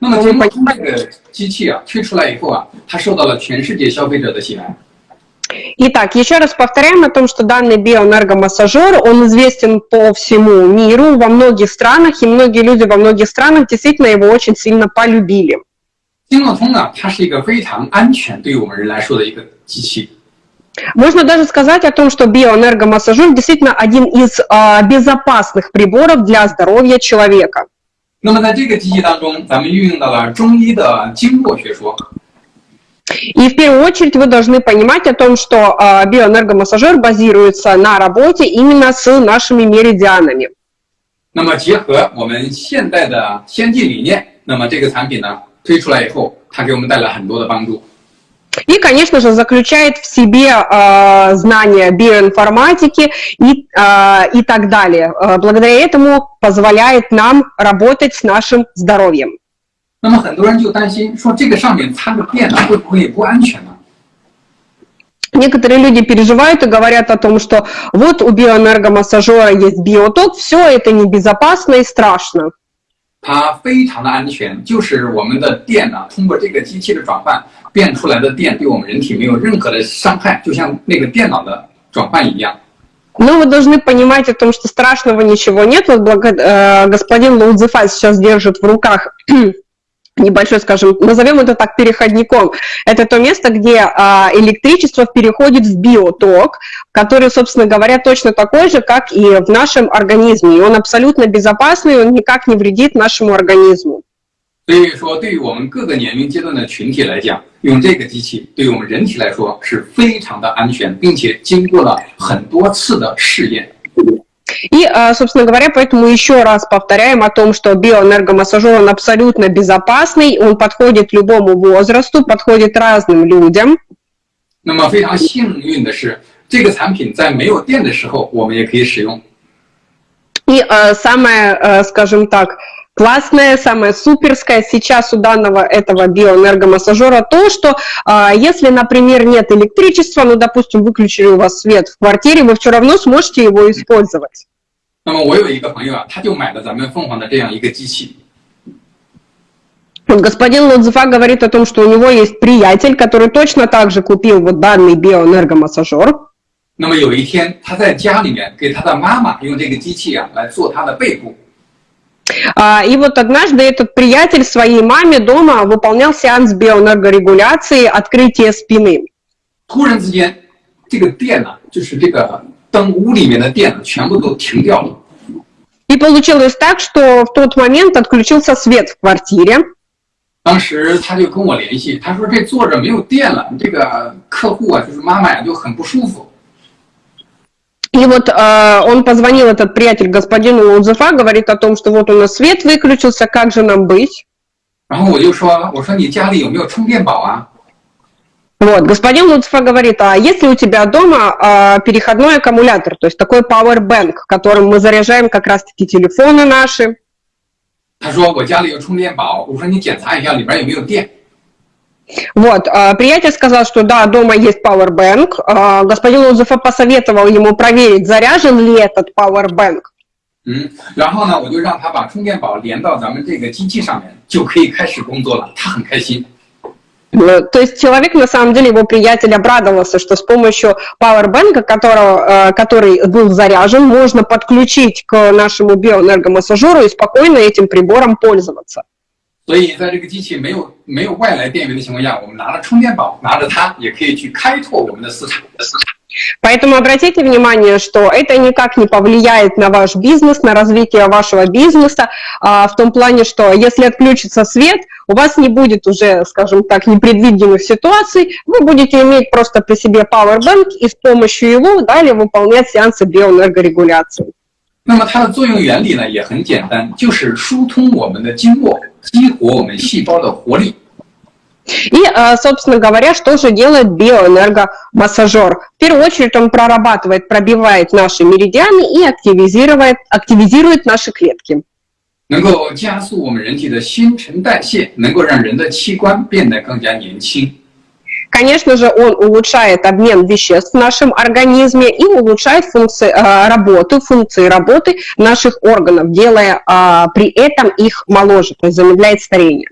那么经过这个机器啊推出来以后啊，它受到了全世界消费者的喜爱。 Итак, еще раз повторяем о том, что данный биоэнергомассажер, он известен по всему миру, во многих странах, и многие люди во многих странах действительно его очень сильно полюбили. 经络通呢，它是一个非常安全对于我们人来说的一个机器。 Можно даже сказать о том, что биоэнергомассажер действительно один из а, безопасных приборов для здоровья человека. 那么在这个机器当中，咱们运用到了中医的经络学说。 И в первую очередь вы должны понимать о том, что а, биоэнергомассажер базируется на работе именно с нашими меридианами. 那么结合我们现代的先进理念，那么这个产品呢推出来以后，它给我们带来很多的帮助。 И, конечно же, заключает в себе э, знания биоинформатики и, э, и так далее. Э, благодаря этому позволяет нам работать с нашим здоровьем. 那么很多人就担心说，这个上面插个电呢，会不会不安全呢？ Некоторые люди переживают и говорят о том, что вот у биоэнергомассажера есть биоток, все это небезопасно и страшно. 它非常的安全，就是我们的电呢，通过这个机器的转换变出来的电，对我们人体没有任何的伤害，就像那个电脑的转换一样。 Но вы должны понимать о том, что страшного ничего нет. Вот благо- э, господин Лаудзефа сейчас держит в руках небольшой, скажем, назовем это так, переходником. Это то место, где а, электричество переходит в биоток, который, собственно говоря, точно такой же, как и в нашем организме. И он абсолютно безопасный, он никак не вредит нашему организму. 所以说，对于我们各个年龄阶段的群体来讲，用这个机器对于我们人体来说是非常的安全，并且经过了很多次的试验。 И, а, собственно говоря, поэтому еще раз повторяем о том, что биоэнергомассажер, он абсолютно безопасный, он подходит любому возрасту, подходит разным людям. 那么非常幸运的是，这个产品在没有电的时候，我们也可以使用。 И э, самое, э, скажем так, классное, самое суперское сейчас у данного этого биоэнергомассажера то, что э, если, например, нет электричества, ну, допустим, выключили у вас свет в квартире, вы все равно сможете его использовать. 那么我有一个朋友啊，他就买了咱们凤凰的这样一个机器， Вот господин Лудзефа говорит о том, что у него есть приятель, который точно так же купил вот данный биоэнергомассажер. 那么有一天他在家里面给他的妈妈用这个机器啊来做他的背部， А, И вот однажды этот приятель своей маме дома выполнял сеанс биоэнергорегуляции открытия спины. 突然之间这个电呢、就是这个灯屋里面的电呢全部都停掉了。 И получилось так, что в тот момент отключился свет в квартире. 当时他就跟我联系，他说这坐着没有电了，这个客户啊就是妈妈呀就很不舒服。 И вот э, он позвонил, этот приятель, господину Лудзефа, говорит о том, что вот у нас свет выключился, как же нам быть? 然后我就说，我说你家里有没有充电宝啊？ Вот, господин Луцфа говорит, а если у тебя дома а, переходной аккумулятор, то есть такой power bank, которым мы заряжаем как раз-таки телефоны наши, 他说我家里有充电宝。我说你检查一下里边有没有电。 вот, а, приятель сказал, что да, дома есть power bank, а, господин Луцфа посоветовал ему проверить, заряжен ли этот power bank. 嗯，然后呢，我就让他把充电宝连到咱们这个机器上面，就可以开始工作了。他很开心。 Э, То есть человек, на самом деле, его приятель обрадовался, что с помощью пауэрбэнка, которого, э, который был заряжен, можно подключить к нашему биоэнергомассажеру и спокойно этим прибором пользоваться. 所以在这个机器没有 没有外来电源的情况下，我们拿着充电宝，拿着它也可以去开拓我们的市场。 Поэтому обратите внимание, что это никак не повлияет на ваш бизнес, на развитие вашего бизнеса, а, в том плане, что если отключится свет, у вас не будет уже, скажем так, непредвиденных ситуаций, вы будете иметь просто при себе powerbank и с помощью его далее выполнять сеансы биоэнергорегуляции. 那么它的作用原理呢也很简单，就是疏通我们的经络，激活我们细胞的活力。 И, э, собственно говоря, что же делает биоэнергомассажер? В первую очередь он прорабатывает, пробивает наши меридианы и активизирует, активизирует наши клетки. 能够加速我们人体的新陈代谢，能够让人的器官变得更加年轻。 Конечно же, он улучшает обмен веществ в нашем организме и улучшает функции э, работы, функции работы наших органов, делая э, при этом их моложе, то есть замедляет старение.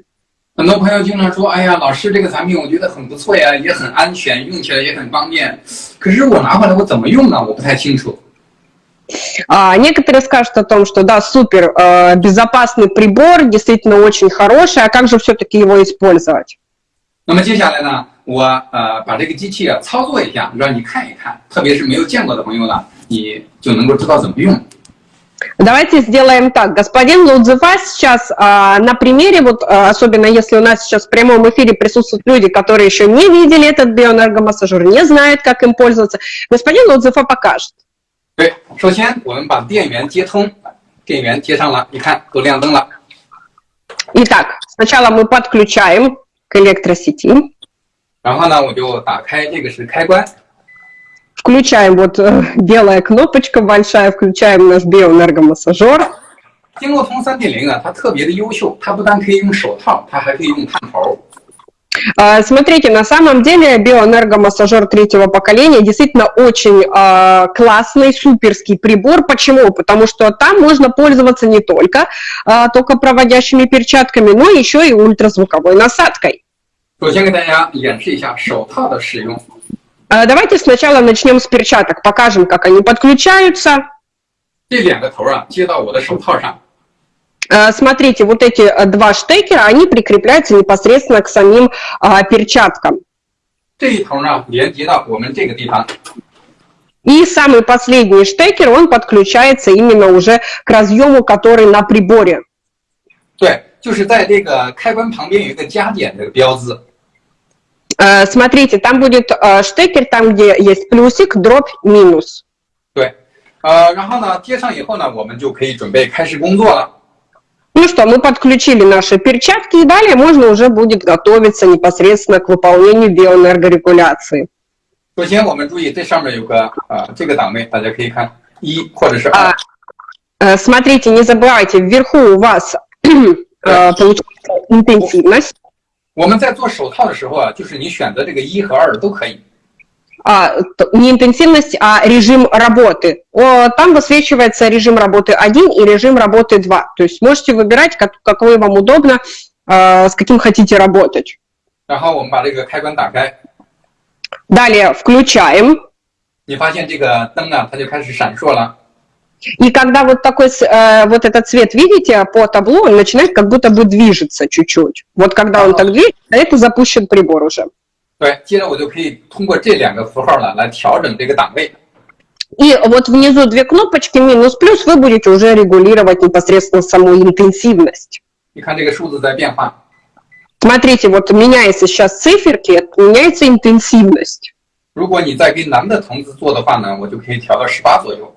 很多朋友经常说：“哎呀，老师，这个产品我觉得很不错呀，也很安全，用起来也很方便。可是我拿回来我怎么用呢？我不太清楚。” А, некоторые скажут о том, что да, супер, э, безопасный прибор, действительно очень хороший, а как же все-таки его использовать? 那么接下来呢，我呃把这个机器啊操作一下，让你看一看，特别是没有见过的朋友呢，你就能够知道怎么用。 Давайте сделаем так. Господин Лудзева сейчас а, на примере, вот а, особенно если у нас сейчас в прямом эфире присутствуют люди, которые еще не видели этот биоэнергомассажер, не знают, как им пользоваться, господин Лудзева покажет. 对，首先我们把电源接通，电源接上了，你看都亮灯了。Итак, сначала мы подключаем к электросети. 然后呢，我就打开这个是开关。 Включаем вот э, белая кнопочка большая, включаем наш биоэнергомассажер. 经络通三点零啊，它特别的优秀，它不但可以用手套，它还可以用探头。а, смотрите, на самом деле биоэнергомассажер третьего поколения действительно очень э, классный, суперский прибор. Почему? Потому что там можно пользоваться не только э, токопроводящими перчатками, но еще и ультразвуковой насадкой. Давайте сначала начнем с перчаток, покажем, как они подключаются. 这两个头 啊，接到我的手套上。Э, смотрите, вот эти э, два штекера, они прикрепляются непосредственно к самим а, перчаткам. И самый последний штекер, он подключается именно уже к разъему, который на приборе. 对，就是在这个开关旁边有一个加点的标志。 Uh, смотрите, там будет uh, штекер, там где есть плюсик, дробь, минус. 对，呃，然后呢，接上以后呢，我们就可以准备开始工作了。ну что, мы подключили наши перчатки, и далее можно уже будет готовиться непосредственно к выполнению биоэнергорегуляции. 首先，我们注意这上面有个啊、呃、这个档位，大家可以看一或者是二。А, смотрите, не забывайте, вверху у вас э, получается интенсивность. 我们在做手套的时候啊，就是你选择这个一和二都可以。а, не интенсивность, а режим работы. Там высвечивается режим работы 1 и режим работы 2. То есть можете выбирать, как, какой вам удобно, а, с каким хотите работать. Далее включаем. И когда вот такой, э, вот этот цвет видите по табло, он начинает как будто бы движется чуть-чуть. Вот когда он так движется, это запущен прибор уже. 对，接着我就可以通过这两个符号呢来调整这个档位。И вот внизу две кнопочки минус плюс вы будете уже регулировать непосредственно саму интенсивность. 你看这个数字在变化。Смотрите, вот меняется сейчас циферки, меняется интенсивность. 如果你在跟男的同时做的话呢，我就可以调到十八左右。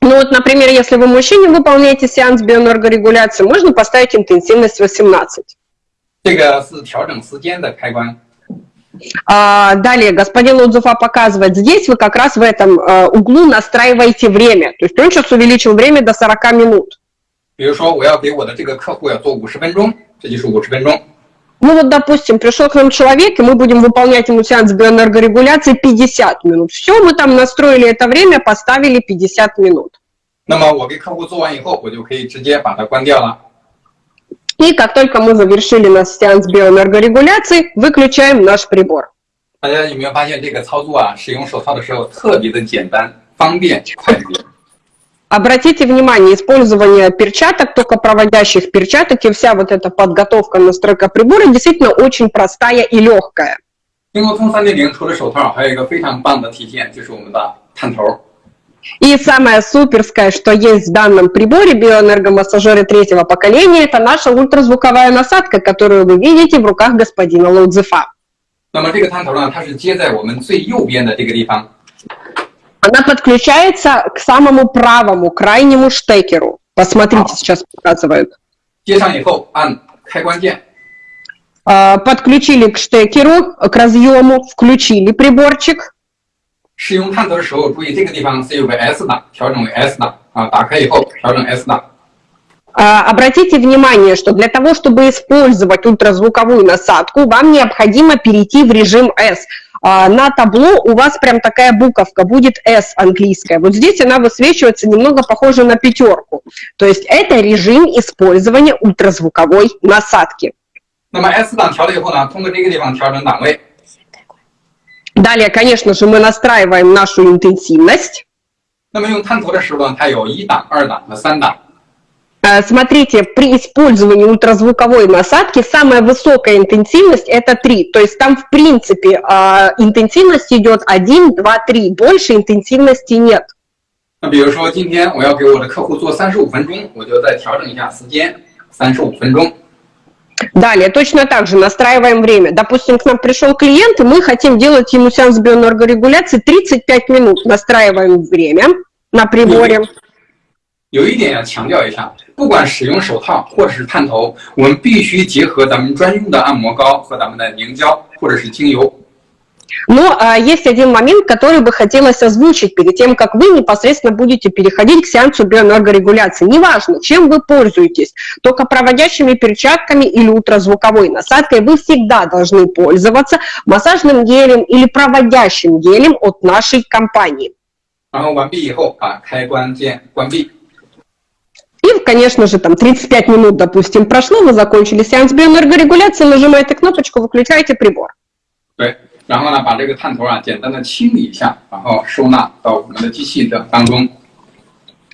Ну вот, например, если вы мужчине выполняете сеанс биоэнергорегуляции, можно поставить интенсивность 18. 这个是调整时间的开关。а, далее, господин Лудзуфа показывает, здесь вы как раз в этом э, углу настраиваете время. То есть он сейчас увеличил время до 40 минут. Ну вот, допустим, пришел к нам человек, и мы будем выполнять ему сеанс биоэнергорегуляции 50 минут. Все, мы там настроили это время, поставили 50 минут. 那么我给客户做完以后，我就可以直接把它关掉了。и как только мы завершили наш сеанс биоэнергорегуляции, выключаем наш прибор. 大家有没有发现这个操作啊？使用手套的时候特别的简单、方便、快捷。 Обратите внимание, использование перчаток, только проводящих перчаток, и вся вот эта подготовка, настройка прибора действительно очень простая и легкая. 经过通三点零除了手套，还有一个非常棒的体现，就是我们的探头。и самое суперское, что есть в данном приборе биоэнергомассажеры третьего поколения, это наша ультразвуковая насадка, которую вы видите в руках господина Лоудзефа. Она подключается к самому правому, крайнему штекеру. Посмотрите, сейчас показывают. Подключили к штекеру, к разъему, включили приборчик. 使用探头的时候，注意这个地方是有个 S 档，调整为 S 档啊，打开以后调整 S 档。Обратите внимание, что для того, чтобы использовать ультразвуковую насадку, вам необходимо перейти в режим S. На табло у вас прям такая буковка, будет S английская. Вот здесь она высвечивается немного похоже на пятерку. То есть это режим использования ультразвуковой насадки. 那么 S 档调了以后呢，通过这个地方调整档位。 Далее, конечно же, мы настраиваем нашу интенсивность. 那么用探头的时候呢，它有一档、二档和三档。 Э, Смотрите, при использовании ультразвуковой насадки самая высокая интенсивность это 3. То есть там, в принципе, э, интенсивность идет 1, 2, 3. Больше интенсивности нет. 那比如说今天我要给我的客户做三十五分钟，我就再调整一下时间，三十五分钟。 Далее, точно так же настраиваем время. Допустим, к нам пришел клиент, и мы хотим делать ему сеанс биоэнергорегуляции 35 минут. Настраиваем время на приборе. 有一点要强调一下， 不管使用手套或者是探头，我们必须结合咱们专用的按摩膏和咱们的凝胶或者是精油。 Но а, есть один момент, который бы хотелось озвучить перед тем, как вы непосредственно будете переходить к сеансу биоэнергорегуляции. Неважно, чем вы пользуетесь, только проводящими перчатками или ультразвуковой насадкой вы всегда должны пользоваться массажным гелем или проводящим гелем от нашей компании. 然后完毕以后，把开关键关闭。 И, конечно же, там 35 минут, допустим, прошло, вы закончили сеанс биоэнергорегуляции, нажимаете кнопочку, выключаете прибор. 对，然后呢，把这个探头啊简单的清理一下，然后收纳到我们的机器的当中。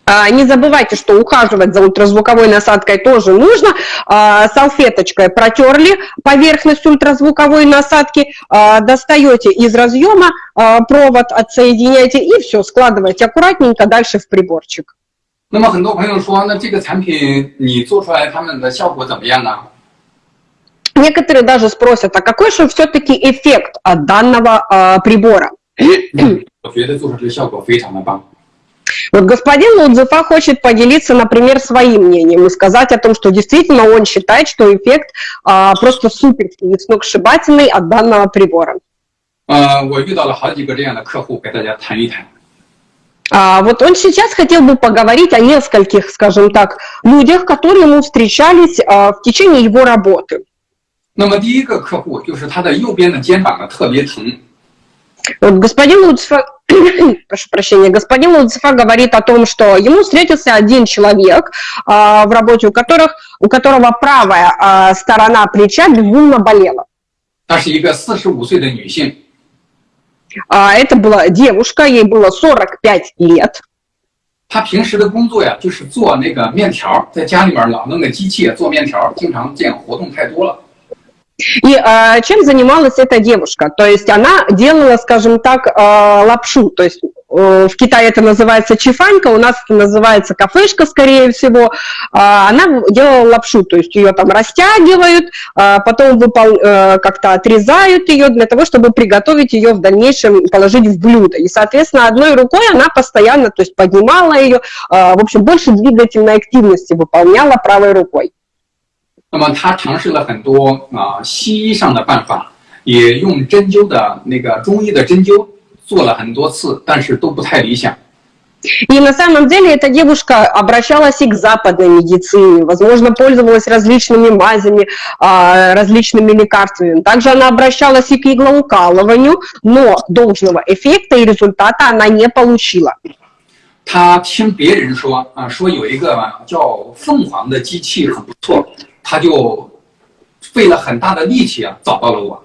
А, Не забывайте, что ухаживать за ультразвуковой насадкой тоже нужно. А, Салфеточкой протерли поверхность ультразвуковой насадки, а, достаете из разъема а, провод, отсоединяете и все, складываете аккуратненько дальше в приборчик. 那么很多朋友说，那这个产品你做出来，他们的效果怎么样呢？ Некоторые даже спросят, а какой же все-таки эффект от данного а, прибора? 我觉得做出来的效果非常的棒。 Вот господин Лудзефа хочет поделиться, например, своим мнением и сказать о том, что действительно он считает, что эффект а, просто суперский и сногсшибательный от данного прибора. 呃，我遇到了好几个这样的客户，给大家谈一谈。 А, вот он сейчас хотел бы поговорить о нескольких, скажем так, людях, которые ему встречались а, в течение его работы. 那么第一个客户就是他的右边的肩膀呢特别疼， Вот господин Луцифа, прошу прощения, господин Луцифа говорит о том, что ему встретился один человек а, в работе, у, которых, у которого правая а, сторона плеча безумно болела. 她是一个四十五岁的女性， А, это была девушка, ей было 45 лет. 她平时的工作呀就是做那个面条，在家里面老弄个机器做面条，经常这样活动太多了。 И а, чем занималась эта девушка? То есть она делала, скажем так, а, лапшу. То есть э, в Китае это называется чифанька, у нас это называется кафешка, скорее всего. А, Она делала лапшу, то есть ее там растягивают, потом выпол- э, как-то отрезают ее для того, чтобы приготовить ее в дальнейшем положить в блюдо. И, соответственно, одной рукой она постоянно, то есть поднимала ее, в общем, больше двигательной активности выполняла правой рукой. 那么她尝试了很多啊、西医上的办法，也用针灸的那个中医的针灸做了很多次，但是都不太理想。 И на самом деле эта девушка обращалась и к западной медицине, возможно, пользовалась различными мазями, а, различными лекарствами. Также она обращалась и к иглоукалыванию, но должного эффекта и результата она не получила. 她听别人说啊，说有一个叫凤凰的机器很不错， 她就费了很大的力气啊找到了我。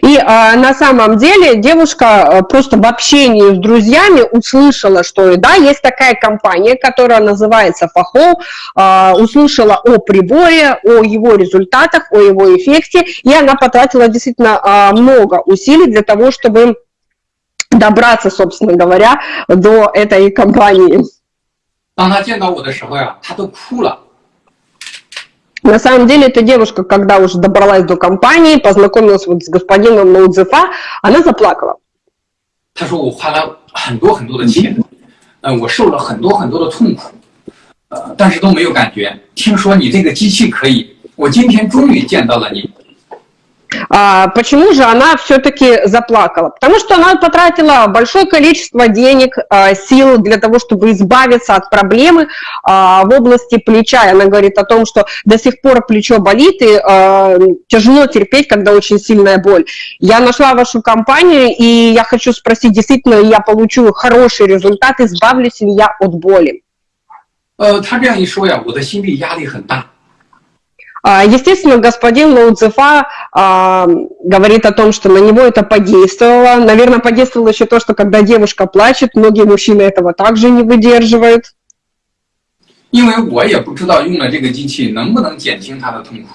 И а, на самом деле девушка а, просто в общении с друзьями услышала, что да, есть такая компания, которая называется Фахол, а, услышала о приборе, о его результатах, о его эффекте, и она потратила действительно а, много усилий для того, чтобы добраться, собственно говоря, до этой компании. 当她见到我的时候呀，她都哭了。 На самом деле, эта девушка, когда уже добралась до компании, познакомилась вот с господином Наудзефа, она заплакала. 她说我花了很多很多的钱，呃，我受了很多很多的痛苦，呃，但是都没有感觉。听说你这个机器可以，我今天终于见到了你。 А, почему же она все-таки заплакала? Потому что она потратила большое количество денег, а, сил для того, чтобы избавиться от проблемы а, в области плеча. И она говорит о том, что до сих пор плечо болит и а, тяжело терпеть, когда очень сильная боль. Я нашла вашу компанию, и я хочу спросить, действительно ли я получу хороший результат, избавлюсь ли я от боли? 呃，她这样一说呀，我的心理压力很大。 А, естественно, господин Лоудзефа а, говорит о том, что на него это подействовало. Наверное, подействовало еще то, что когда девушка плачет, многие мужчины этого также не выдерживают. 因为我也不知道用了这个机器能不能减轻他的痛苦。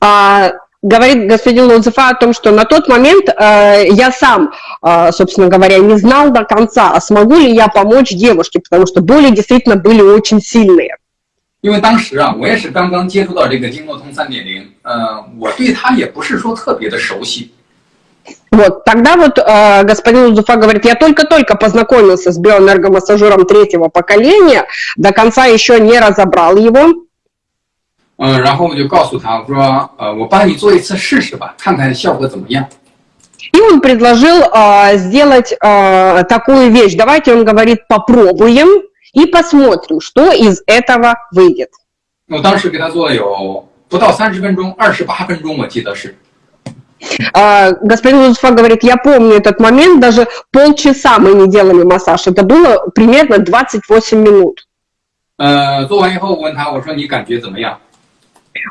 А, говорит господин Лоудзефа о том, что на тот момент э, я сам, э, собственно говоря, не знал до конца, а смогу ли я помочь девушке, потому что боли действительно были очень сильные. 因为当时啊，我也是刚刚接触到这个经络通三点零，呃，我对它也不是说特别的熟悉。Вот, тогда вот э, господин Узуфа говорит, я только-только познакомился с биоэнергомассажером третьего поколения, до конца еще не разобрал его. 嗯、呃，然后我就告诉他，我说，呃，我帮你做一次试试吧，看看效果怎么样。 И он предложил э, сделать э, такую вещь. Давайте, он говорит, попробуем и посмотрим, что из этого выйдет. 我当时给他做了有不到三十分钟，二十八分钟，我记得是。 А, Господин Лузуфа говорит, я помню этот момент, даже полчаса мы не делали массаж, это было примерно 28 минут. 呃，做完以后我问他，我说你感觉怎么样？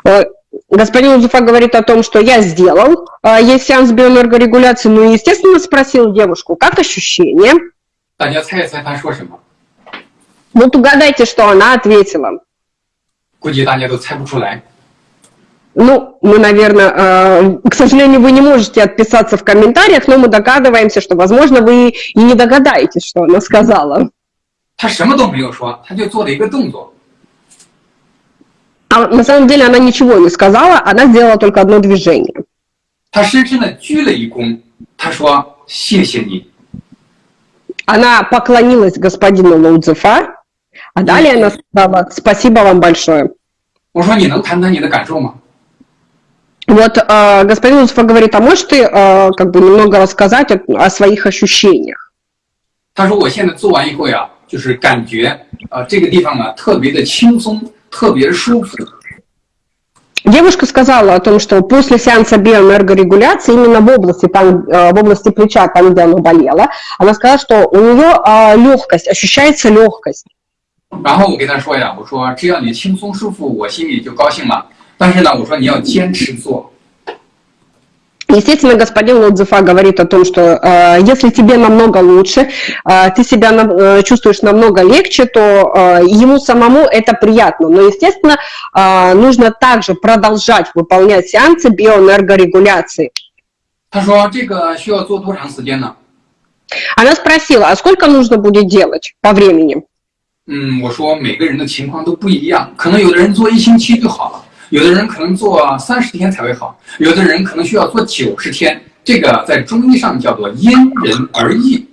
Э, Господин Лузуфа говорит о том, что я сделал, э, есть сеанс биоэнергорегуляции, ну и, естественно, спросил девушку, как ощущения. 大家猜一猜他说什么？ Вот угадайте, что она ответила. Ну, мы, наверное, э, к сожалению, вы не можете отписаться в комментариях, но мы догадываемся, что, возможно, вы и не догадаетесь, что она сказала. А на самом деле она ничего не сказала, она сделала только одно движение. Она поклонилась господину Лоудзефа а далее она сказала «Спасибо вам большое». ”我说：“你能谈谈你的感受吗 Вот э, господин Лоудзефа говорит, а можешь ты э, как бы немного рассказать о, о своих ощущениях?？” 他说：“我现在做完以后呀，就是感觉啊、呃这个地方啊特别的轻松，特别的舒服。 Девушка сказала о том, что после сеанса биоэнергорегуляции именно в области, там, э, в области плеча, там, где оно болело, она сказала, что у нее легкость, ощущается легкость. 然后我跟他说呀，我说只要你轻松舒服，我心里就高兴了。但是呢，我说你要坚持做， Естественно, господин Лодзефа говорит о том, что э, если тебе намного лучше, э, ты себя на- э, чувствуешь намного легче, то э, ему самому это приятно. Но, естественно, э, нужно также продолжать выполнять сеансы биоэнергорегуляции. 他说这个需要做多长时间呢？ Она спросила, а сколько нужно будет делать по времени? 嗯，我说每个人的情况都不一样，可能有的人做一星期就好了，有的人可能做三十天才会好，有的人可能需要做九十天。这个在中医上叫做因人而异。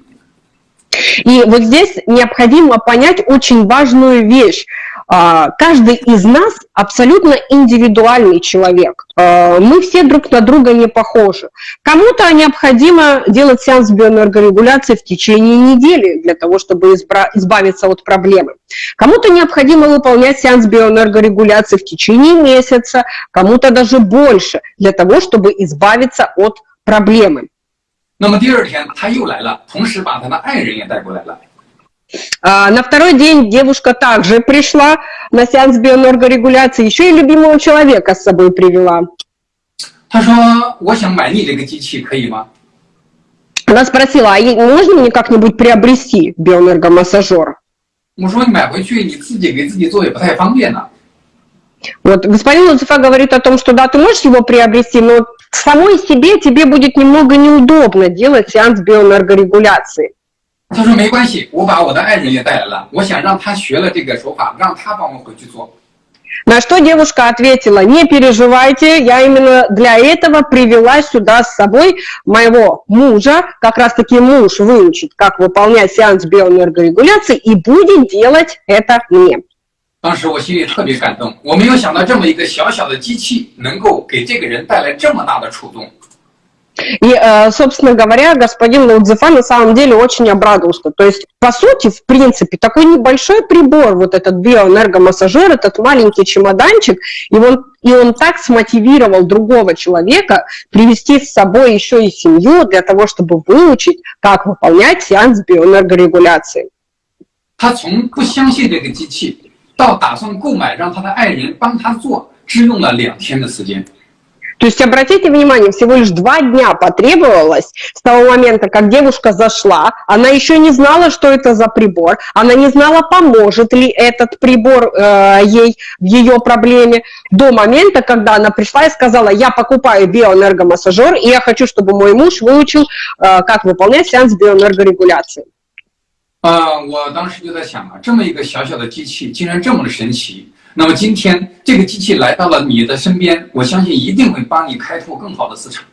И вот здесь необходимо понять очень важную вещь. А, Каждый из нас абсолютно индивидуальный человек. А, Мы все друг на друга не похожи. Кому-то необходимо делать сеанс биоэнергорегуляции в течение недели для того, чтобы избра- избавиться от проблемы. Кому-то необходимо выполнять сеанс биоэнергорегуляции в течение месяца, кому-то даже больше, для того, чтобы избавиться от проблемы. 那么第二天他又来了，同时把他的爱人也带过来了。 а, на второй день девушка также пришла на сеанс биоэнергорегуляции, еще и любимого человека с собой привела. Она спросила, а можно мне как-нибудь приобрести биоэнергомассажер? Вот, господин Луцифа говорит о том, что да, ты можешь его приобрести, но самой себе тебе будет немного неудобно делать сеанс биоэнергорегуляции. 他说：“没关系，我把我的爱人也带来了，我想让他学了这个手法，让他帮我回去做。 На что девушка ответила, не переживайте, я именно для этого привела сюда с собой моего мужа, как раз таки муж выучит, как выполнять сеанс биоэнергорегуляции и будет делать это мне. 当时我心里特别感动，我没有想到这么一个小小的机器能够给这个人带来这么大的触动。 И, э, собственно говоря, господин Лаудзефа на самом деле очень обрадовался. То есть, по сути, в принципе, такой небольшой прибор, вот этот биоэнергомассажер, этот маленький чемоданчик, и он, и он так смотивировал другого человека привести с собой еще и семью для того, чтобы выучить, как выполнять сеанс биоэнергорегуляции. 他从不相信这个机器，到打算购买让他的爱人帮他做， 只用了两天的时间。 То есть, обратите внимание, всего лишь два дня потребовалось с того момента, как девушка зашла, она еще не знала, что это за прибор, она не знала, поможет ли этот прибор э, ей в ее проблеме, до момента, когда она пришла и сказала, я покупаю биоэнергомассажер, и я хочу, чтобы мой муж выучил, э, как выполнять сеанс биоэнергорегуляции. 啊、呃，我当时就在想啊，这么一个小小的机器，竟然这么的神奇。 那么今天这个机器来到了你的身边，我相信一定会帮你开拓更好的市场。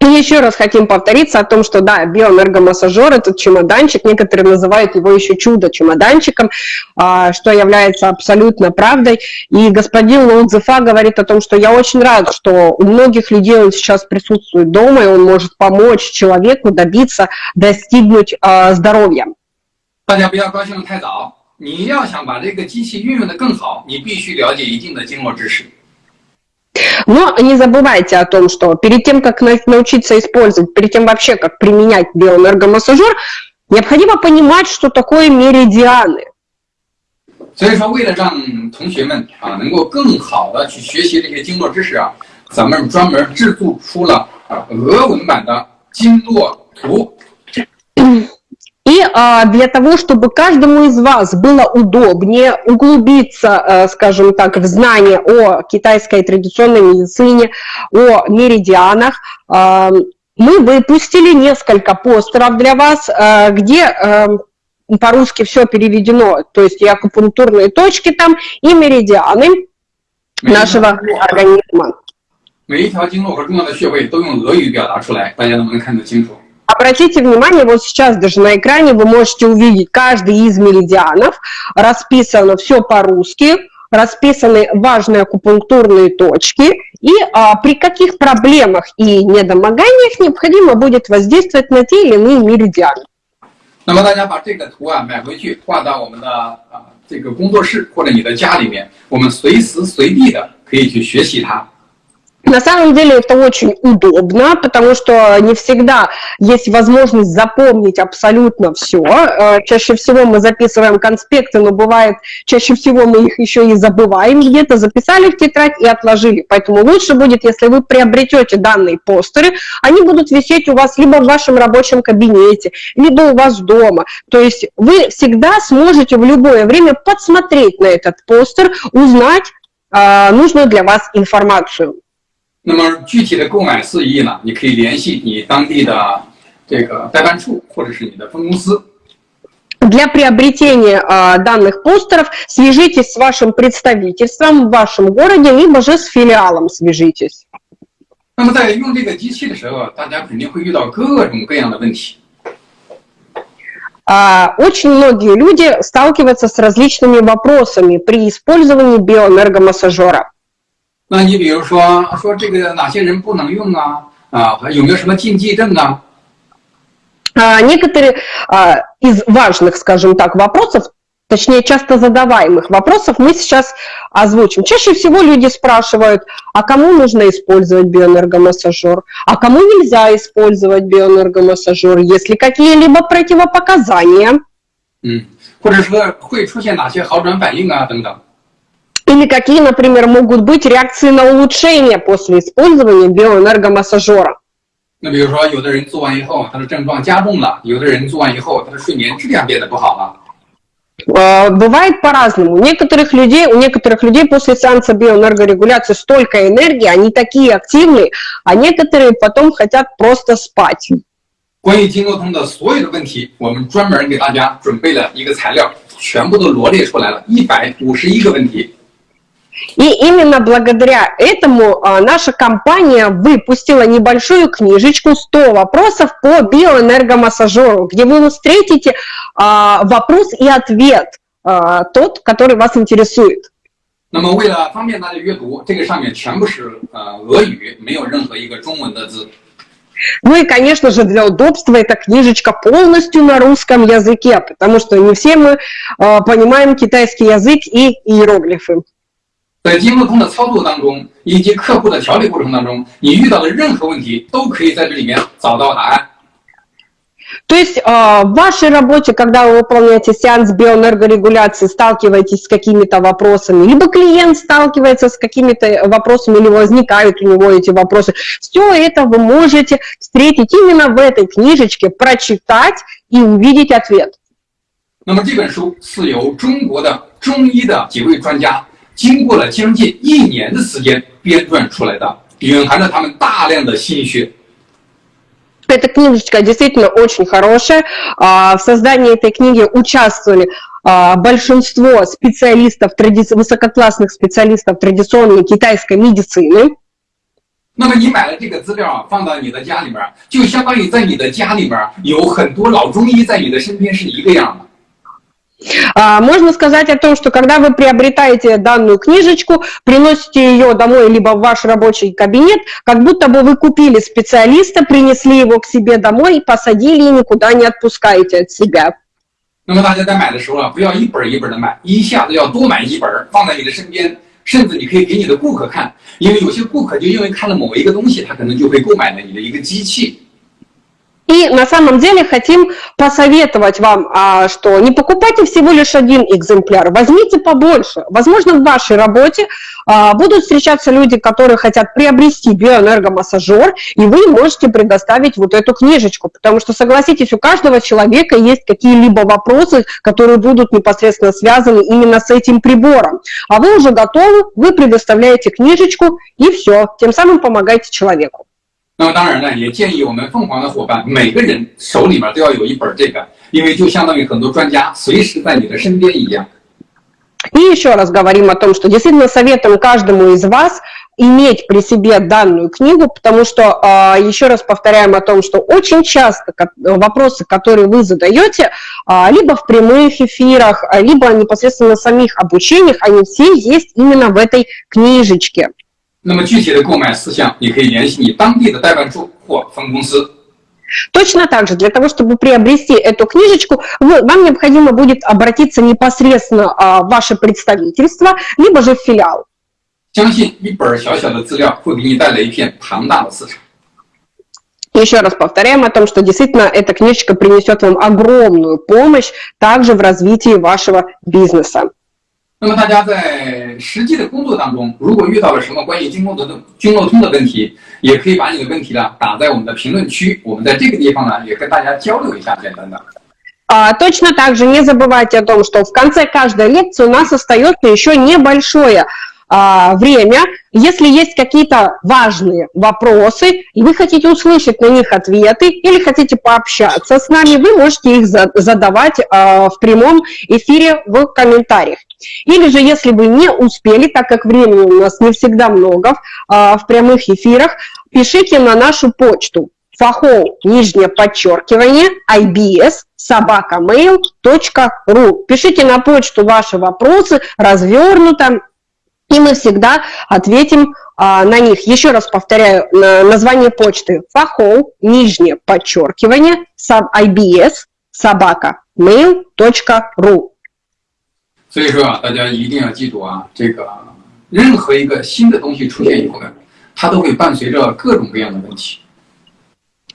И еще раз хотим повториться о том, что да, биоэнергомассажер, этот чемоданчик, некоторые называют его еще чудо-чемоданчиком, а, что является абсолютно правдой. И господин Лоудзефа говорит о том, что я очень рад, что у многих людей он сейчас присутствует дома, и он может помочь человеку добиться, достигнуть а, здоровья. 大家不要高兴的太早。 你要想把这个机器运用的更好，你必须了解一定的经络知识。Но не забывайте о том, что перед тем, как научиться использовать, перед тем вообще, как применять биоэнергомассажер, необходимо понимать, что такое меридианы. 所以说，为了让同学们啊能够更好的去学习这些经络知识啊，咱们专门制作出了啊俄文版的经络图。 И а, для того, чтобы каждому из вас было удобнее углубиться, а, скажем так, в знание о китайской традиционной медицине, о меридианах, а, мы выпустили несколько постеров для вас, а, где а, по-русски все переведено, то есть и акупунктурные точки там, и меридианы нашего организма. 每一条经络和重要的穴位都用俄语表达出来，大家能不能看得清楚 ？Обратите внимание, вот сейчас даже на экране вы можете увидеть каждый из меридианов, расписано все по-русски, расписаны важные акупунктурные точки, и а, при каких проблемах и недомоганиях необходимо будет воздействовать на те или иные меридианы. 那么大家把这个图啊买回去，挂到我们的啊这个工作室或者你的家里面，我们随时随地的可以去学习它。 На самом деле это очень удобно, потому что не всегда есть возможность запомнить абсолютно все. Э, чаще всего мы записываем конспекты, но бывает, чаще всего мы их еще и забываем где-то, записали в тетрадь и отложили. Поэтому лучше будет, если вы приобретете данные постеры, они будут висеть у вас либо в вашем рабочем кабинете, либо у вас дома. То есть вы всегда сможете в любое время подсмотреть на этот постер, узнать э, нужную для вас информацию. 那么具体的购买事宜呢，你可以联系你当地的这个代办处或者是你的分公司。Для приобретения э, данных постеров свяжитесь с вашим представительством в вашем городе, либо же с филиалом свяжитесь. 那么在用这个机器的时候，大家肯定会遇到各种各样的问题。Очень многие люди сталкиваются с различными вопросами при использовании биоэнергомассажера. 那你比如说说这个哪些人不能用啊？啊，有没有什么禁忌症啊？Некоторые из важных, скажем так, вопросов, точнее, часто задаваемых вопросов мы сейчас озвучим. Чаще всего люди спрашивают, а кому нужно использовать биоэнергомассажер, а кому нельзя использовать биоэнергомассажер, есть ли какие-либо противопоказания? 嗯，或者说会出现哪些好转反应啊，等等。 или какие, например, могут быть реакции на улучшение после использования биоэнергомассажера? 那比如说，有的人做完以后，他的症状加重了；有的人做完以后，他的睡眠质量变得不好了。Бывает по-разному. У некоторых людей, у некоторых людей после сеанса биоэнергорегуляции столько энергии, они такие активные, а некоторые потом хотят просто спать. 关于经络通的所有的问题，我们专门给大家准备了一个材料，全部都罗列出来了，一百五十一个问题。 и именно благодаря этому а, наша компания выпустила небольшую книжечку «100 вопросов по биоэнергомассажеру», где вы встретите а, вопрос и ответ, а, тот, который вас интересует. 那么，为了方便大家阅读，这个上面全部是呃俄语，没有任何一个中文的字。Ну и, конечно же, для удобства эта книжечка полностью на русском языке, потому что не все мы э, понимаем китайский язык и иероглифы. 在经络通的操作当中，以及客户的调理过程当中，你遇到的任何问题都可以在这里面找到答案。 То есть э, в вашей работе, когда вы выполняете сеанс биоэнергорегуляции, сталкиваетесь с какими-то вопросами, либо клиент сталкивается с какими-то вопросами, или возникают у него эти вопросы, все это вы можете встретить именно в этой книжечке, прочитать и увидеть ответ. 那么这本书是由中国的中医的几位专家 经过了将近一年的时间编撰出来的，蕴含着他们大量的心血。Эта книжечка действительно очень хорошая. В создании этой книги участвовали большинство специалистов, высококлассных специалистов традиционной китайской медицины. 那么你买了这个资料放到你的家里面，就相当于在你的家里面有很多老中医在你的身边是一个样的。 а, можно сказать о том, что когда вы приобретаете данную книжечку, приносите ее домой либо в ваш рабочий кабинет, как будто бы вы купили специалиста, принесли его к себе домой, посадили и никуда не отпускаете от себя. 那么大家在买的时候啊，不要一本一本的买，一下子要多买一本，放在你的身边，甚至你可以给你的顾客看，因为有些顾客就因为看了某一个东西，他可能就会购买了你的一个机器。 И на самом деле хотим посоветовать вам, а, что не покупайте всего лишь один экземпляр, возьмите побольше. Возможно, в вашей работе а, будут встречаться люди, которые хотят приобрести биоэнергомассажер, и вы можете предоставить вот эту книжечку, потому что, согласитесь, у каждого человека есть какие-либо вопросы, которые будут непосредственно связаны именно с этим прибором. А вы уже готовы, вы предоставляете книжечку, и все, тем самым помогаете человеку. 那么当然呢，也建议我们凤凰的伙伴每个人手里面都要有一本这个，因为就相当于很多专家随时在你的身边一样。И еще раз говорим о том, что действительно советуем каждому из вас иметь при себе данную книгу, потому что, а, еще раз повторяем о том, что очень часто вопросы, которые вы задаете, а, либо в прямых эфирах, либо непосредственно на самих обучениях, они все есть именно в этой книжечке. 那么具体的购买事项，你可以联系你当地的代办处或分公司。Точно так же, для того, чтобы приобрести эту книжечку, вы, вам необходимо будет обратиться непосредственно а, в ваше представительство, либо же в филиал. 相信一本小小的资料会给你带来一片庞大的市场。Еще раз повторяем о том, что действительно эта книжечка принесет вам огромную помощь также в развитии вашего бизнеса. 那么大家在实际的工作当中，如果遇到了什么关于经络的经络通的问题，也可以把你的问题呢打在我们的评论区，我们在这个地方呢也跟大家交流一下，简单的。А, точно так же не забывайте о том, что в конце каждой лекции у нас остается еще небольшое а, время. Если есть какие-то важные вопросы, и вы хотите услышать на них ответы, или хотите пообщаться с нами, вы можете их задавать а, в прямом эфире в комментариях. Или же, если вы не успели, так как времени у нас не всегда много а, в прямых эфирах, пишите на нашу почту фахол, нижнее подчеркивание, ibs, собака mail.ru. Пишите на почту ваши вопросы развернуто, и мы всегда ответим а, на них. Еще раз повторяю, название почты фахол, нижнее подчеркивание, ibs, собака, mail.ru. 所以说啊，大家一定要记住啊，这个任何一个新的东西出现以后呢，它都会伴随着各种各样的问题。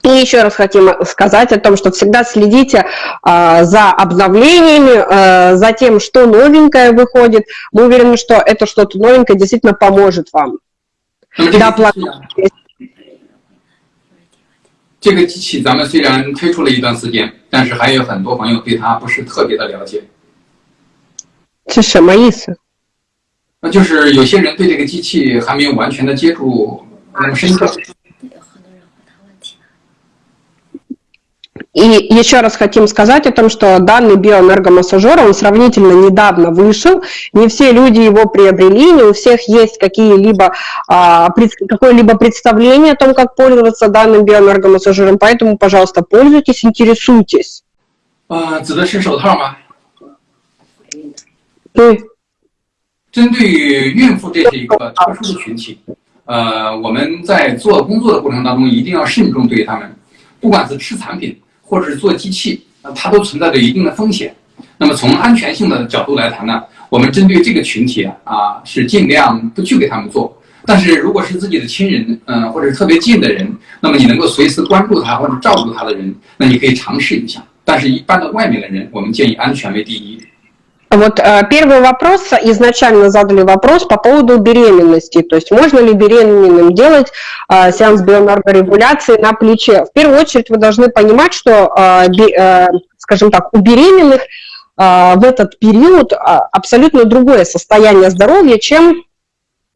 И еще раз хотим сказать о том, что всегда следите а, за обновлениями, а, за тем, что новенькое выходит. Мы уверены, что это что-то новенькое действительно поможет вам. Да, 这个机器咱们虽然推出了一段时间，但是还有很多朋友对它不是特别的了解。 是什么意思？那就是有些人对这个机器还没有完全的接触那么深刻。И еще раз хотим сказать о том, что данный биоэнергомассажер, он сравнительно недавно вышел, не все люди его приобрели, не у всех есть какие-либо, а, какое-либо представление о том, как пользоваться данным биоэнергомассажером, поэтому, пожалуйста, пользуйтесь, интересуйтесь. 啊，指的是手套吗？ 对。针对于孕妇，这是一个特殊的群体。呃，我们在做工作的过程当中，一定要慎重对他们，不管是吃产品或者是做机器，那它都存在着一定的风险。那么从安全性的角度来谈呢，我们针对这个群体啊，是尽量不去给他们做。但是如果是自己的亲人，嗯，或者特别近的人，那么你能够随时关注他或者照顾他的人，那你可以尝试一下。但是，一般的外面的人，我们建议安全为第一。Вот э, первый вопрос, изначально задали вопрос по поводу беременности, то есть можно ли беременным делать э, сеанс биоэнергорегуляции на плече. В первую очередь вы должны понимать, что, э, скажем так, у беременных в этот период абсолютно другое состояние здоровья, чем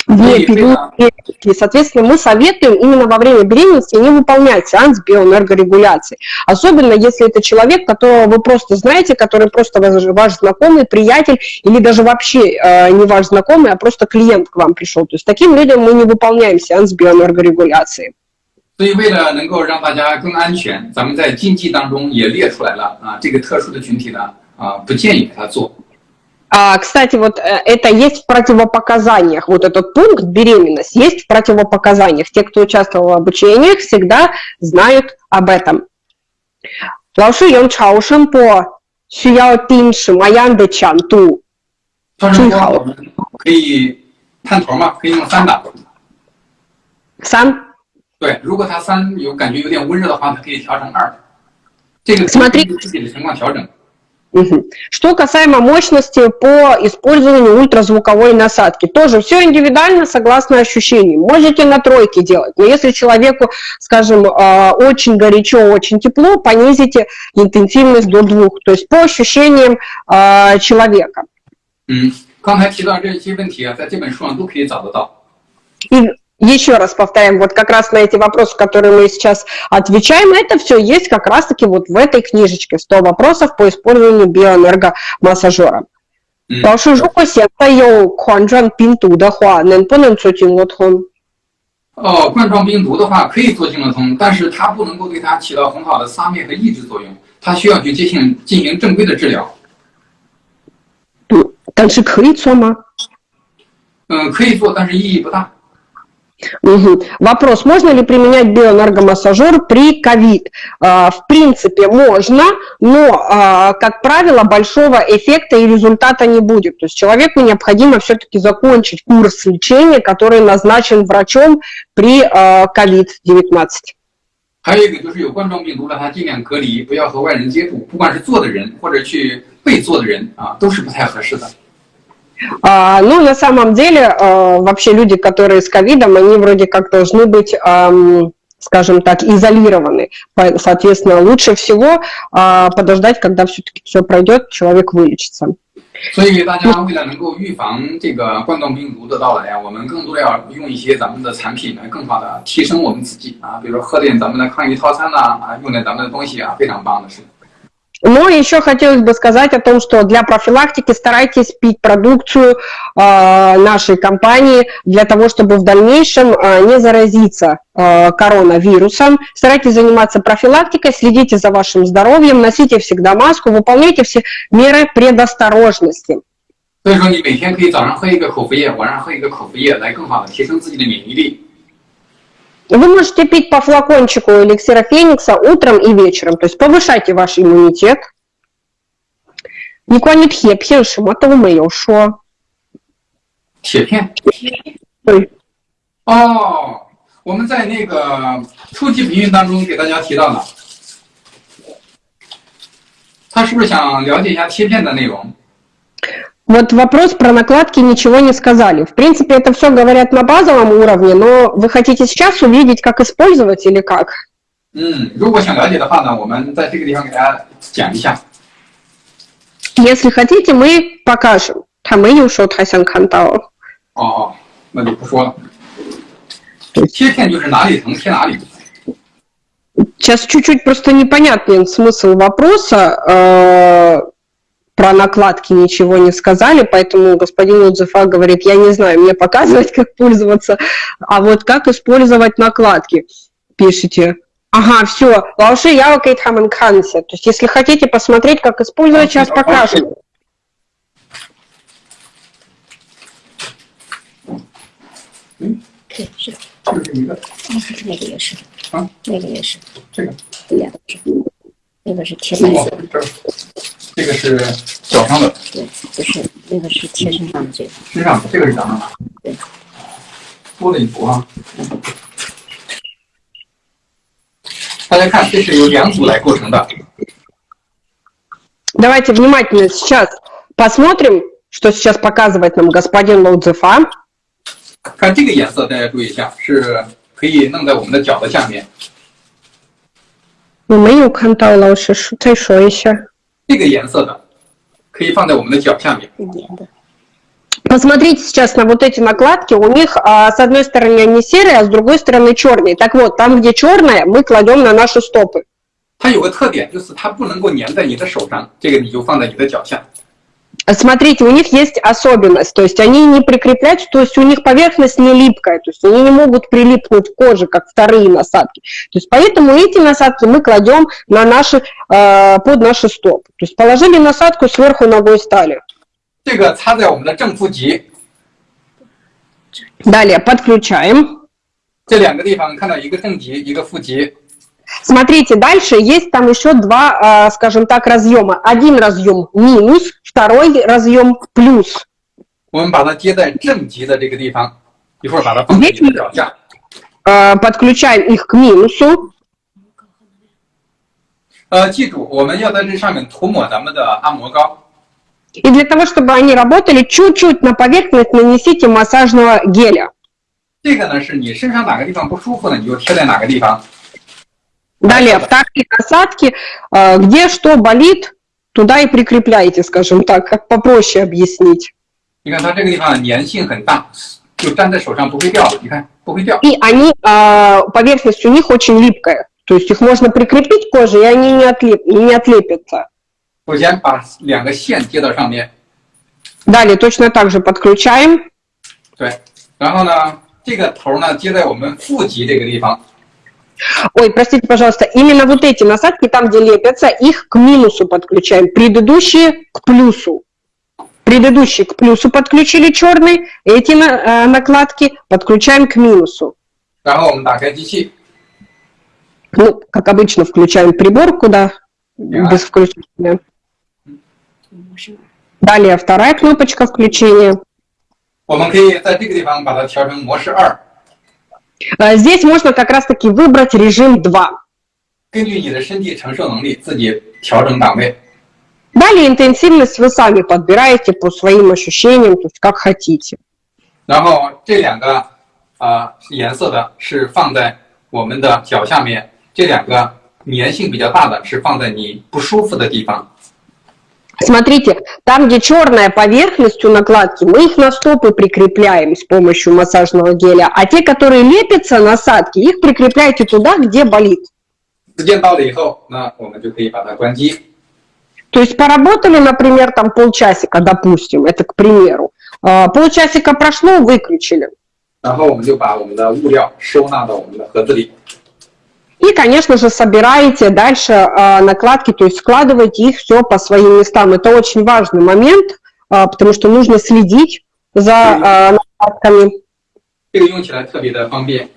вне периода беременности. Соответственно, мы советуем именно во время беременности не выполнять сеанс биоэнергорегуляции. Особенно, если это человек, которого вы просто знаете, который просто ваш знакомый, приятель, или даже вообще э, не ваш знакомый, а просто клиент к вам пришел. То есть таким людям мы не выполняем сеанс биоэнергорегуляции. 所以，为了能够让大家更安全，咱们在禁忌当中也列出来了啊，这个特殊的群体呢，啊，不建议给他做。 а, кстати, вот э, это есть в противопоказаниях. Вот этот пункт беременность есть в противопоказаниях. Те, кто участвовал в обучениях, всегда знают об этом. 老师用超声波需要定什么样的强度？超声波我们可以探头嘛，可以用三档。三。对，如果它三有感觉有点温热的话，它可以调成二。这个根据自己的情况调整。 Угу. Что касаемо мощности по использованию ультразвуковой насадки, тоже все индивидуально согласно ощущениям. Можете на тройке делать, но если человеку, скажем, а, очень горячо, очень тепло, понизите интенсивность до двух, то есть по ощущениям а, человека. 嗯，刚才提到这些问题啊，在这本书上都可以找得到。И еще раз повторяем, вот как раз на эти вопросы, которые мы сейчас отвечаем, это все есть как раз-таки вот в этой книжечке 100 вопросов по использованию биоэнергомассажера. 老师，如果现在有冠状病毒的话，能不能做经络通？哦，冠状病毒的话可以做经络通，但是它不能够对它起到很好的杀灭和抑制作用，它需要去进行进行正规的治疗。嗯，但是可以做吗？嗯，可以做，但是意义不大。 Угу. Вопрос, можно ли применять биоэнергомассажер при ковид? А, в принципе, можно, но, а, как правило, большого эффекта и результата не будет. То есть человеку необходимо все-таки закончить курс лечения, который назначен врачом при COVID-19. 还有一个就是有冠状病毒的，他尽量隔离，不要和外人接触，不管是做的人或者去被做的人啊，都是不太合适的。 а, ну, на самом деле, а, вообще люди, которые с ковидом, они вроде как должны быть, скажем так, изолированы. Соответственно, лучше всего а, подождать, когда все-таки все пройдет, человек вылечится. 所以大家为了能够预防这个冠状病毒的到来啊，我们更多的要用一些咱们的产品来更好的提升我们自己啊，比如说喝点咱们的抗疫套餐呐，啊，用点咱们的东西啊，非常棒的是。 но еще хотелось бы сказать о том, что для профилактики старайтесь пить продукцию э, нашей компании для того, чтобы в дальнейшем э, не заразиться э, коронавирусом. Старайтесь заниматься профилактикой, следите за вашим здоровьем, носите всегда маску, выполняйте все меры предосторожности. 所以说，你每天可以早上喝一个口服液，晚上喝一个口服液，来更好的提升自己的免疫力。 вы можете пить по флакончику эликсира Феникса утром и вечером, то есть повышайте ваш иммунитет. 你关于铁片什么都没有说。铁片？对。哦，我们在那个初级培训当中给大家提到了，他是不是想了解一下贴片的内容 ？Вот вопрос про накладки ничего не сказали. В принципе, это все говорят на базовом уровне, но вы хотите сейчас увидеть, как использовать или как? 嗯，如果想了解的话呢，我们在这个地方给大家讲一下。Если хотите, мы покажем. 他没有说他想看到。哦哦，那就不说了。贴片就是哪里疼贴哪里。Сейчас чуть-чуть просто непонятный смысл вопроса. про накладки ничего не сказали, поэтому господин Удзефа говорит, я не знаю, мне показывать, как пользоваться, а вот как использовать накладки, пишите. Ага, все, лауши я кейтхамен кансе. То есть, если хотите посмотреть, как использовать, сейчас покажем. А? 那个是贴白色的，这个是脚上的，对，不是那个是贴身上的这个，身上的这个是脚上的，对。 多了一幅啊。大家看，这是由两组来构成的。 Давайте внимательно сейчас посмотрим, что сейчас показывает нам господин Лоудзефа. 看这个颜色，大家注意一下，是可以弄在我们的脚的下面。 Ну, 没有看到老师说，再说一下。 这个颜色的可以放在我们的脚下面。 Легенда. Посмотрите сейчас на вот эти накладки. У них а, с одной стороны они серые, а с другой стороны черные. Так вот, там, где черное, мы кладем на наши стопы. 它有个特点，就是它不能够粘在你的手上，这个你就放在你的脚下。 а смотрите, у них есть особенность, то есть они не прикрепляются, то есть у них поверхность не липкая, то есть они не могут прилипнуть к коже, как вторые насадки. То есть поэтому эти насадки мы кладем на наши, э, под наши стопы. То есть положили насадку, сверху ногой стали. Далее подключаем. Смотрите, дальше есть там еще два, э, скажем так, разъема. Один разъем минус, второй разъем плюс. 我们把它接在正极的这个地方，一会儿把它放在你的脚下。 Э, подключаем их к минусу. 呃，记住，我们要在这上面涂抹咱们的按摩膏。 И для того, чтобы они работали, чуть-чуть на поверхность нанесите массажного геля. 这个呢，是你身上哪个地方不舒服呢，你就贴在哪个地方。 Далее, вторые насадки, э, где что болит, туда и прикрепляйте, скажем так, как попроще объяснить. 你看它这个地方粘性很大，就粘在手上不会掉的。你看不会掉。 И они, э, поверхность у них очень липкая. То есть их можно прикрепить к коже, и они не, отлеп, и не отлепятся. 首先把两个线接到上面， Далее точно так же подключаем. 对，然后呢，这个头呢接在我们腹极这个地方。 Ой, простите, пожалуйста, именно вот эти насадки, там, где лепятся, их к минусу подключаем. Предыдущие к плюсу. Предыдущие к плюсу подключили черный, эти на- э, накладки подключаем к минусу. 然后我们打开机器， Ну, как обычно, включаем прибор, куда Да. без включения. Можем. Далее вторая кнопочка включения. 我们可以在这个地方把它调成模式二， Э, Здесь можно как раз-таки выбрать режим 2. 根据你的身体承受能力自己调整档位。 Далее интенсивность вы сами подбираете по своим ощущениям, то есть как хотите. 然后这两个啊、颜色的是放在我们的脚下面，这两个粘性比较大的是放在你不舒服的地方。 Смотрите, там, где черная поверхность у накладки, мы их на стопы прикрепляем с помощью массажного геля, а те, которые лепятся, насадки, их прикрепляйте туда, где болит. То есть поработали, например, там полчасика, допустим, это к примеру. А, полчасика прошло, выключили. И, конечно же, собираете дальше а, накладки, то есть складываете их все по своим местам. Это очень важный момент, а, потому что нужно следить за а, накладками. 这个用起来特别的方便。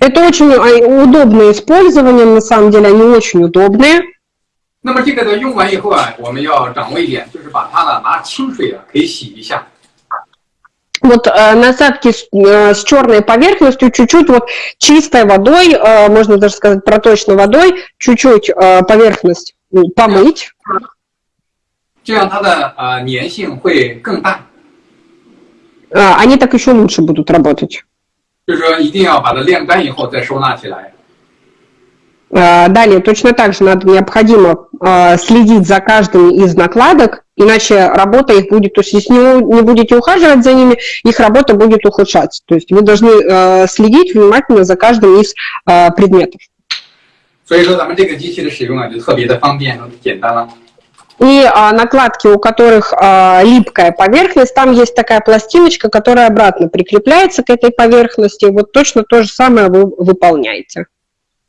Это очень а, удобное использование, на самом деле они очень удобные. 那么这个呢，用完以后啊，我们要掌握一点，就是把它呢拿清水啊可以洗一下。 Вот э, насадки с, э, с черной поверхностью, чуть-чуть вот чистой водой, э, можно даже сказать проточной водой, чуть-чуть э, поверхность м, помыть. 这样它的呃粘性会更大。 А, Они так еще лучше будут работать. 就是说一定要把它晾干以后再收纳起来。 А, Далее точно так же надо необходимо а, следить за каждым из накладок, иначе работа их будет, то есть если не, не будете ухаживать за ними, их работа будет ухудшаться. То есть вы должны а, следить внимательно за каждым из а, предметов. 所以说咱们这个机器的使用啊就特别的方便和简单了。 И а, накладки, у которых а, липкая поверхность, там есть такая пластиночка, которая обратно прикрепляется к этой поверхности. Вот точно то же самое вы выполняете.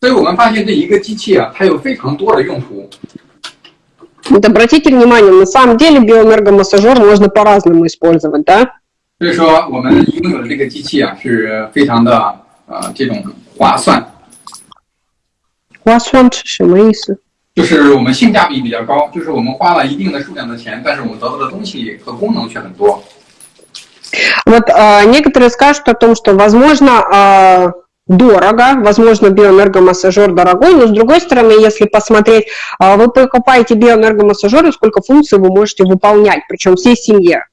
所以我们发现这一个机器啊，它有非常多的用途。 Вот обратите внимание, на самом деле биоэнергомассажер можно по-разному использовать, да? 所以说我们拥有的这个机器啊是非常的呃这种划算， У вас он什么意思？就是我们性价比比较高，就是我们花了一定的数量的钱，但是我们得到的东西和功能却很多。 Вот э, некоторые скажут о том, что, возможно, э, дорого, возможно, биоэнергомассажер дорогой, но с другой стороны, если посмотреть, э, вы покупаете биоэнергомассажер, и сколько функций вы можете выполнять, причем всей семье.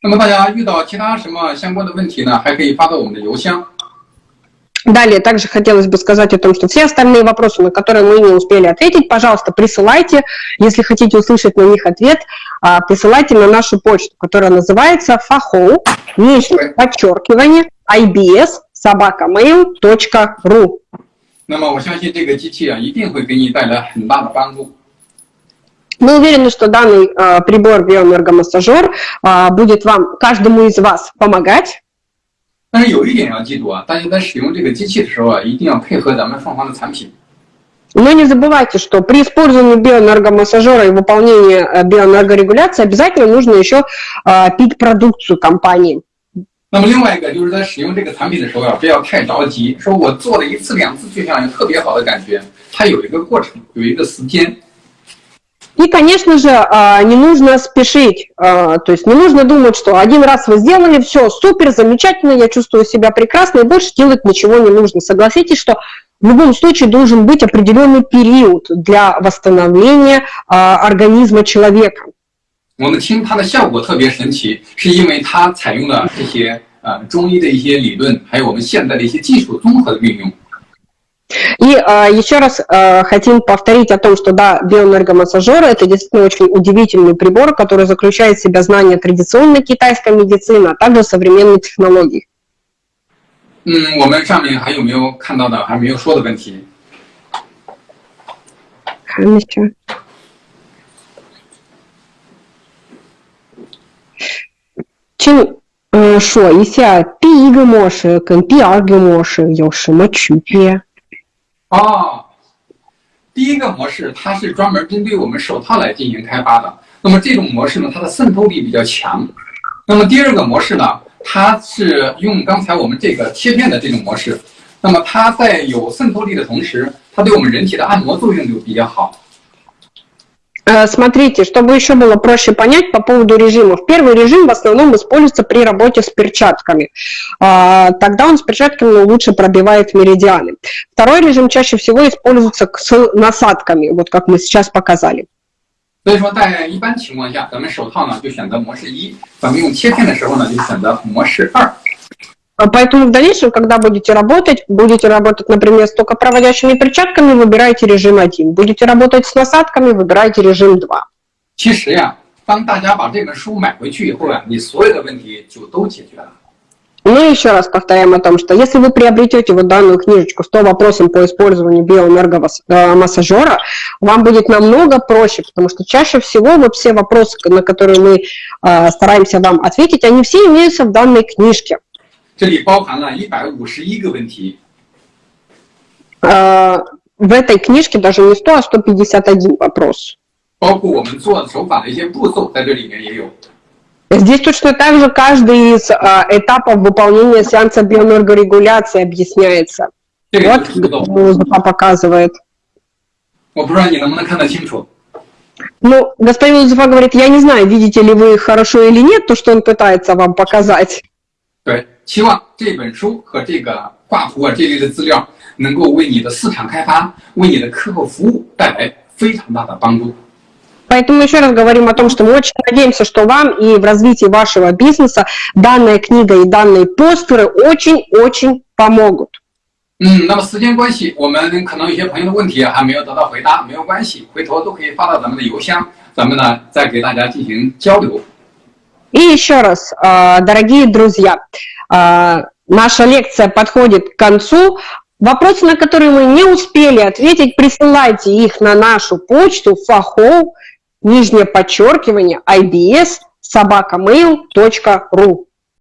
那么大家遇到其他什么相关的问题呢，还可以发到我们的邮箱。 Далее также хотелось бы сказать о том, что все остальные вопросы, на которые мы не успели ответить, пожалуйста, присылайте. Если хотите услышать на них ответ, а, присылайте на нашу почту, которая называется faho, нижнее подчеркивание, ibs, собакамейл.ру. 那么我相信这个机器啊，一定会给你带来很大的帮助。 Мы уверены, что данный э, прибор биоэнергомассажер э, будет вам, каждому из вас помогать. 但是有一点要记住啊，大家在使用这个机器的时候啊，一定要配合咱们凤凰的产品。 Но не забывайте, что при использовании биоэнергомассажера и выполнении э, биоэнергорегуляции обязательно нужно еще э, пить продукцию компании. 那么另外一个就是在使用这个产品的时候啊，不要太着急，说我做了一次两次就想有特别好的感觉，它有一个过程，有一个时间。 И, конечно же, э, не нужно спешить, э, то есть не нужно думать, что один раз вы сделали, все, супер, замечательно, я чувствую себя прекрасно, и больше делать ничего не нужно. Согласитесь, что в любом случае должен быть определенный период для восстановления э, организма человека. 我们听它的效果特别神奇，是因为它采用了这些呃中医的一些理论，还有我们现在的一些技术综合的运用。 И э, еще раз э, хотим повторить о том, что да, биоэнергомассажеры это действительно очень удивительный прибор, который заключает в себя знания традиционной китайской медицины, а также современной технологий. 嗯，我们上面还有没有看到的还没有说的问题？ 请呃说一下第一个模式跟第二个模式有什么区别？哦，第一个模式它是专门针对我们手套来进行开发的。那么这种模式呢，它的渗透力比较强。那么第二个模式呢，它是用刚才我们这个贴片的这种模式。那么它在有渗透力的同时，它对我们人体的按摩作用就比较好。Э, Смотрите, чтобы еще было проще понять по поводу режимов. Первый режим в основном используется при работе с перчатками. А, Тогда он с перчатками лучше pробивает меридианы. Vторой rежим чаще всего используется к- с насадками, вот как мы сейчас показали. 所以说，在一般情况下，咱们手套呢就选择模式一，咱们用切片的时候呢就选择模式二。 А Поэтому в дальнейшем, когда будете работать, будете работать, например, с токопроводящими перчатками, выбирайте режим 1. Будете работать с насадками, выбирайте режим 2. 其实呀，当大家把这本书买回去以后呀，你所有的问题就都解决了。 Ну и еще раз повторяем о том, что если вы приобретете вот данную книжечку 100 вопросов по использованию биоэнергомассажера, вам будет намного проще, потому что чаще всего вот все вопросы, на которые мы э, стараемся вам ответить, они все имеются в данной книжке. 这里包含了一百五十一个问题， Э, в этой книжке даже не 100, а 151 вопрос. 包括我们做手法的一些步骤，在这里面也有。 Здесь точно так же каждый из э, этапов выполнения сеанса биоэнергорегуляции объясняется. 这个 Вот 就是步骤， Музыка показывает. 我不知道你能不能看得清楚。 Ну, господин Лузефа говорит, я не знаю, видите ли вы хорошо или нет то, что он пытается вам показать. 对，希望这本书和这个挂图啊这类的资料，能够为你的市场开发、为你的客户服务带来非常大的帮助。 Поэтому еще раз говорим о том, что мы очень надеемся, что вам и в развитии вашего бизнеса данная книга и данные постеры очень-очень помогут. 嗯，那么时间关系，我们可能有些朋友的问题还没有得到回答，没有关系，回头都可以发到咱们的邮箱，咱们呢再给大家进行交流。 И еще раз, э, дорогие друзья, э, наша лекция подходит к концу. Вопросы, на которые мы не успели ответить, присылайте их на нашу почту faho, нижнее подчеркивание, ibs, собакамейл.ру.